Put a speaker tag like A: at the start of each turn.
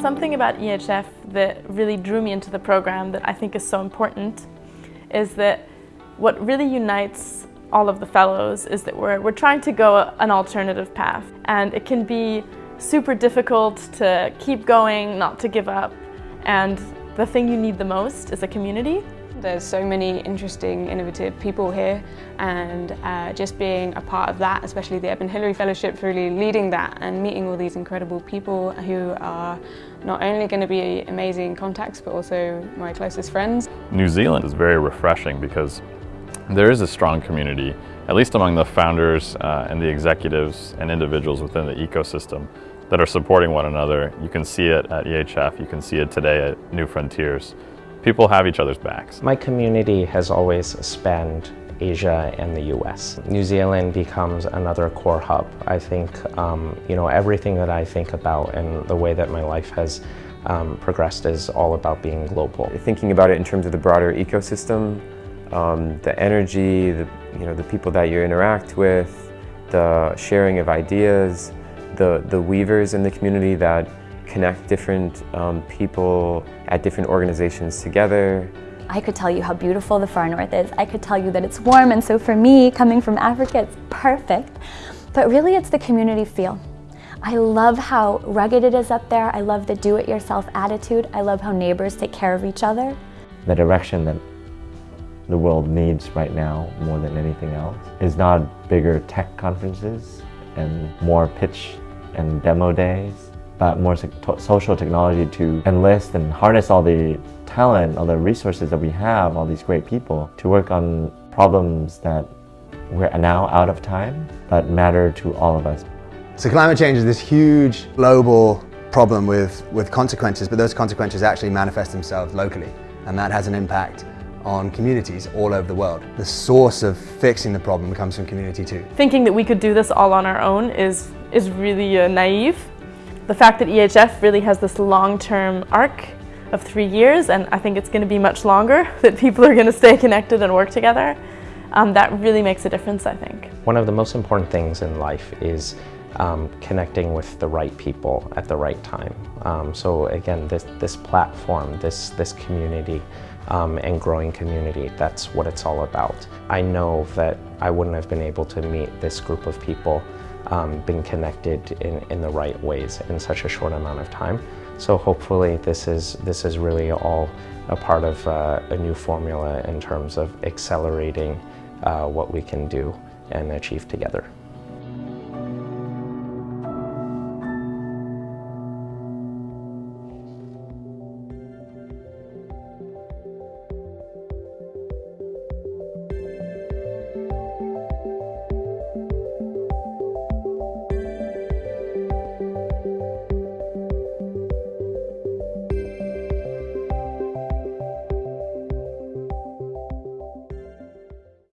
A: Something about EHF that really drew me into the program that I think is so important is that what really unites all of the fellows is that we're, we're trying to go an alternative path and it can be super difficult to keep going, not to give up and the thing you need the most is a community.
B: There's so many interesting, innovative people here and uh, just being a part of that, especially the Edmund Hillary Fellowship, really leading that and meeting all these incredible people who are not only going to be amazing contacts but also my closest friends.
C: New Zealand is very refreshing because there is a strong community, at least among the founders uh, and the executives and individuals within the ecosystem that are supporting one another. You can see it at EHF, you can see it today at New Frontiers people have each other's backs.
D: My community has always spanned Asia and the US. New Zealand becomes another core hub. I think, um, you know, everything that I think about and the way that my life has um, progressed is all about being global.
E: Thinking about it in terms of the broader ecosystem, um, the energy, the, you know, the people that you interact with, the sharing of ideas, the, the weavers in the community that connect different um, people at different organizations together.
F: I could tell you how beautiful the far north is. I could tell you that it's warm and so for me, coming from Africa, it's perfect. But really it's the community feel. I love how rugged it is up there. I love the do-it-yourself attitude. I love how neighbors take care of each other.
G: The direction that the world needs right now more than anything else is not bigger tech conferences and more pitch and demo days but more social technology to enlist and harness all the talent, all the resources that we have, all these great people to work on problems that we're now out of time, but matter to all of us.
H: So climate change is this huge global problem with, with consequences, but those consequences actually manifest themselves locally, and that has an impact on communities all over the world. The source of fixing the problem comes from community too.
A: Thinking that we could do this all on our own is, is really uh, naive. The fact that EHF really has this long-term arc of three years, and I think it's going to be much longer, that people are going to stay connected and work together, um, that really makes a difference, I think.
D: One of the most important things in life is um, connecting with the right people at the right time. Um, so again, this, this platform, this, this community, um, and growing community, that's what it's all about. I know that I wouldn't have been able to meet this group of people um, been connected in, in the right ways in such a short amount of time. So hopefully this is, this is really all a part of uh, a new formula in terms of accelerating uh, what we can do and achieve together.